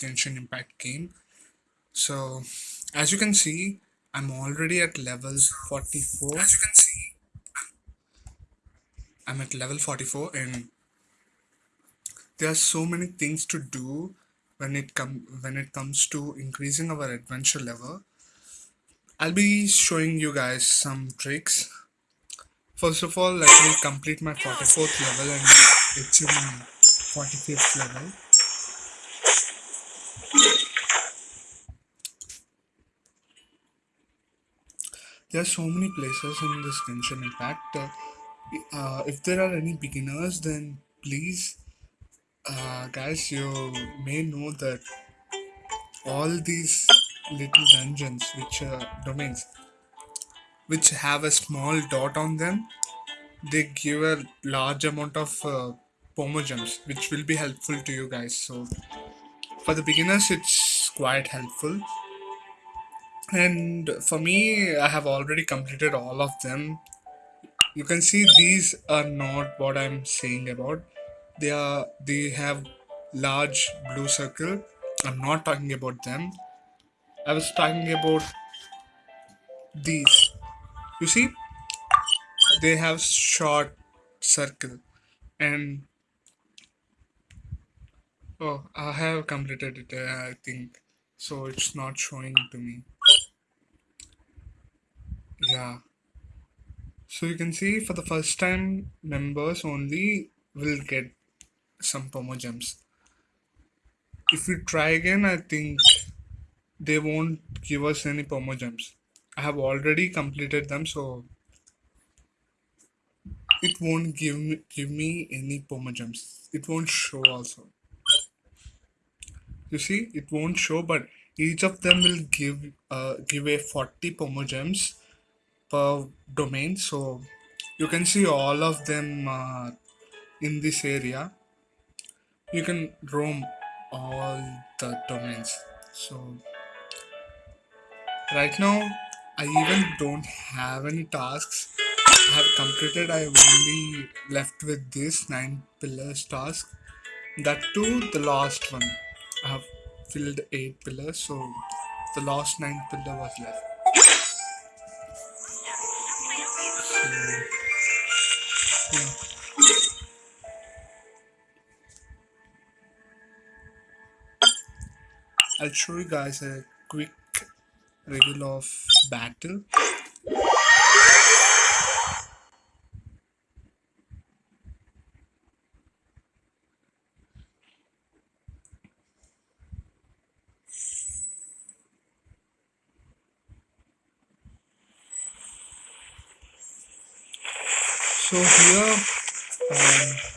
Genshin Impact game. So, as you can see, I'm already at level 44. As you can see, I'm at level 44 and there are so many things to do when it come when it comes to increasing our adventure level. I'll be showing you guys some tricks. First of all, let me complete my 44th level and achieve my 45th level. There are so many places in this Genshin Impact. Uh, uh, if there are any beginners, then please, uh, guys, you may know that all these little dungeons, which are domains, which have a small dot on them, they give a large amount of uh, Primogems, which will be helpful to you guys. So, for the beginners, it's quite helpful and for me i have already completed all of them. You can see these are not what i'm saying about. They are they have large blue circle. I'm not talking about them. I was talking about these. You see they have short circle. And oh i have completed it uh, i think. So it's not showing to me yeah. So you can see for the first time members only will get some Primogems. If we try again i think they won't give us any Primogems. I have already completed them so it won't give me give me any Primogems. It won't show also. You see it won't show but each of them will give uh, give a 40 Primogems per domain. So you can see all of them uh, in this area. You can roam all the domains. So right now i even don't have any tasks. I have completed i have only left with this nine pillars task. That too the last one. I have filled eight pillars so the last nine pillar was left i'll show you guys a quick review of battle. So here um,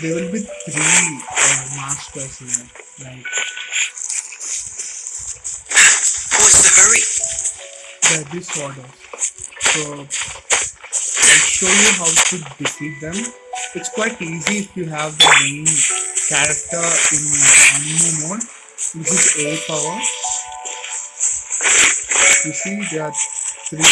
there will be three uh, masters here like What's the hurry? they're disorders so i'll show you how to defeat them. It's quite easy if you have the main character in Anemo mode which is a power. You see there are three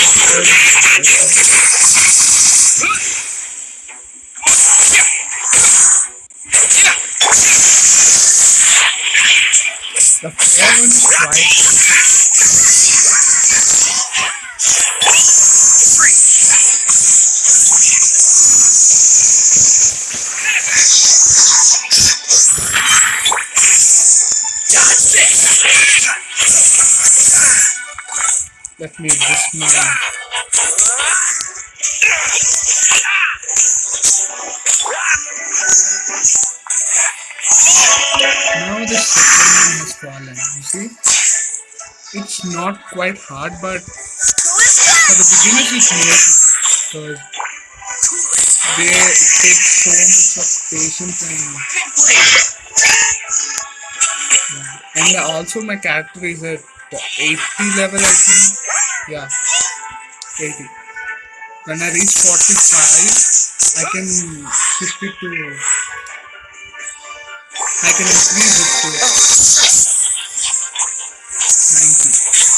the this! let me adjust quite hard but for the beginners it's easy because they take so much of patience and and also my character is at 80 level I think. Yeah. 80 when I reach 45 I can shift it to I can increase it to 90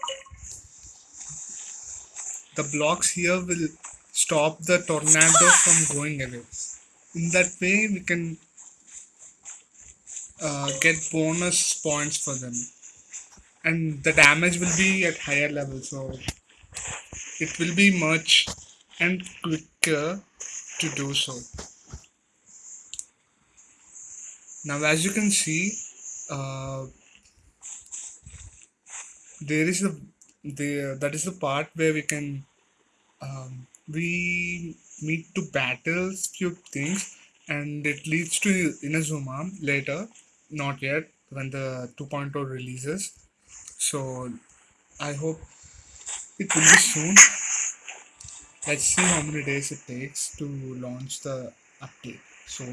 the blocks here will stop the tornado from going away. In that way, we can uh, get bonus points for them, and the damage will be at higher level. So it will be much and quicker to do so. Now, as you can see, uh, there is a the that is the part where we can um, we need to battle few things, and it leads to Inazuma later. Not yet when the 2.0 releases. So I hope it will be soon. Let's see how many days it takes to launch the update. So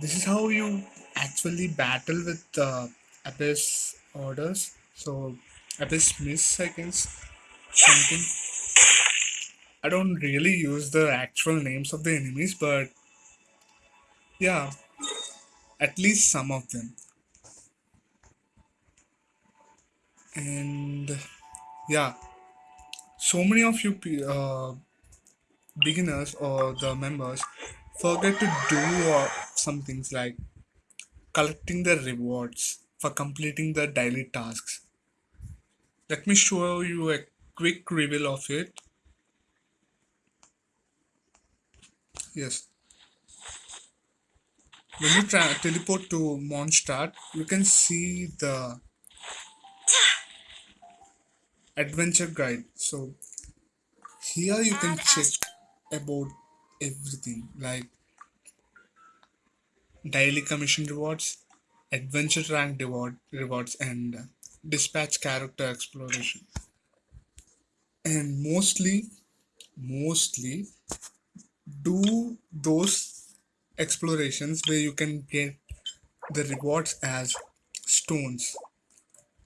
this is how you actually battle with uh, Abyss orders. So Abyss miss, I guess, something. I don't really use the actual names of the enemies, but yeah, at least some of them. And yeah, so many of you uh, beginners or the members forget to do uh, some things like collecting the rewards for completing the daily tasks. Let me show you a quick reveal of it. Yes. When you tra- teleport to Mondstadt, you can see the adventure guide. So here you can check about everything like daily commission rewards, adventure rank reward rewards, and dispatch character exploration. And mostly, mostly do those explorations where you can get the rewards as stones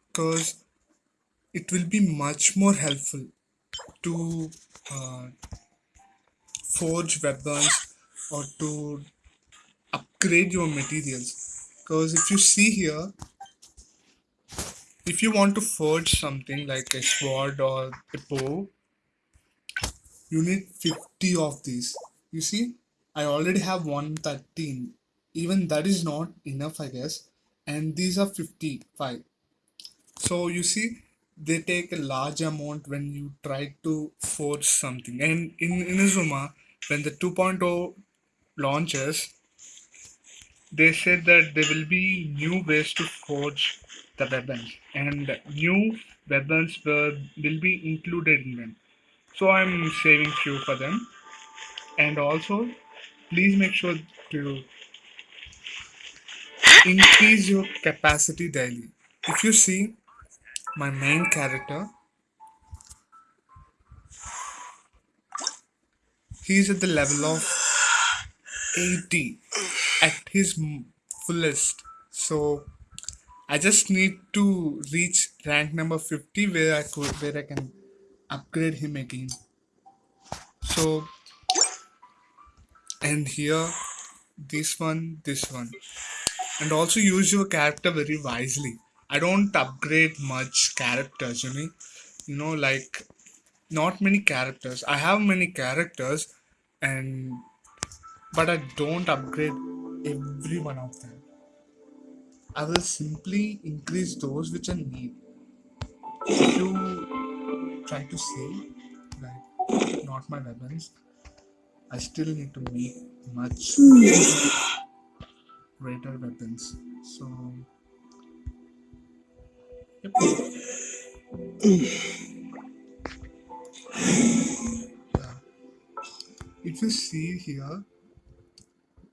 because it will be much more helpful to uh, forge weapons or to upgrade your materials because if you see here if you want to forge something like a sword or a bow you need 50 of these. You see i already have 113 even that is not enough i guess. And these are 55 so you see they take a large amount when you try to forge something. And in inazuma when the 2.0 launches they said that there will be new ways to forge the weapons and new weapons will, will be included in them. So i'm saving few for them. And also please make sure to increase your capacity daily. If you see my main character he's at the level of 80 at his fullest. So i just need to reach rank number 50 where i could where i can upgrade him again. So and here this one this one. And also use your character very wisely. I don't upgrade much characters you know. You know like not many characters. I have many characters and but i don't upgrade every one of them i will simply increase those which i need if you try to say like not my weapons i still need to make much greater weapons so yep. Yeah. if you see here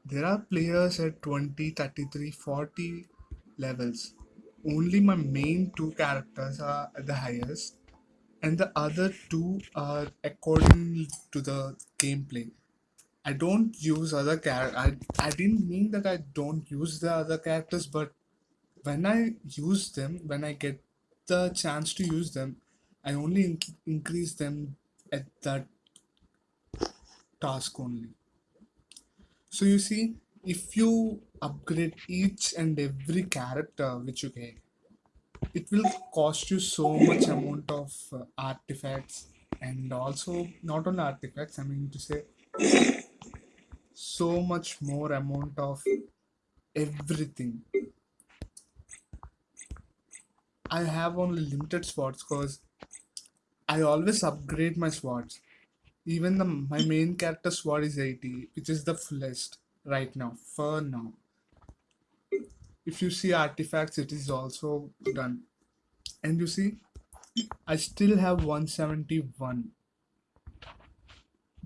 there are players at 20 33 40 levels only my main two characters are at the highest and the other two are according to the gameplay. I don't use other char. I I didn't mean that I don't use the other characters, but when I use them, when I get the chance to use them, I only in- increase them at that task only. So you see, if you upgrade each and every character which you get, it will cost you so much amount of uh, artifacts and also not only artifacts. I mean to say so much more amount of everything. I have only limited swords because I always upgrade my swords. Even the my main character sword is 80, which is the fullest right now for now. If you see artifacts, it is also done. And you see, I still have 171.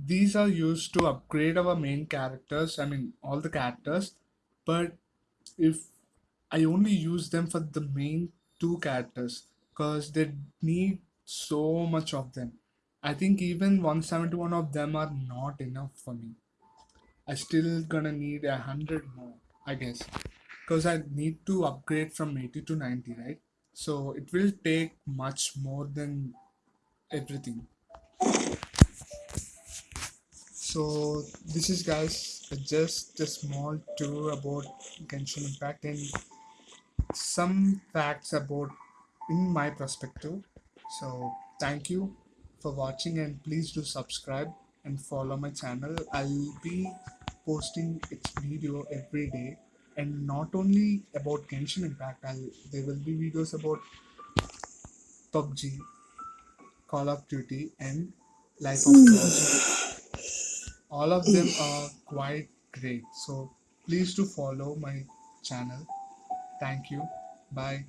These are used to upgrade our main characters, I mean all the characters, but if I only use them for the main two characters because they need so much of them. I think even 171 of them are not enough for me. I still gonna need a hundred more, I guess, because I need to upgrade from 80 to 90, right? So it will take much more than everything. So this is guys just a small tour about Genshin Impact and some facts about in my perspective. So thank you for watching and please do subscribe and follow my channel. I'll be posting its video every day and not only about Genshin Impact. I'll there will be videos about PUBG, Call of Duty, and Life of Clans. All of them are quite great. So please do follow my channel. Thank you. Bye.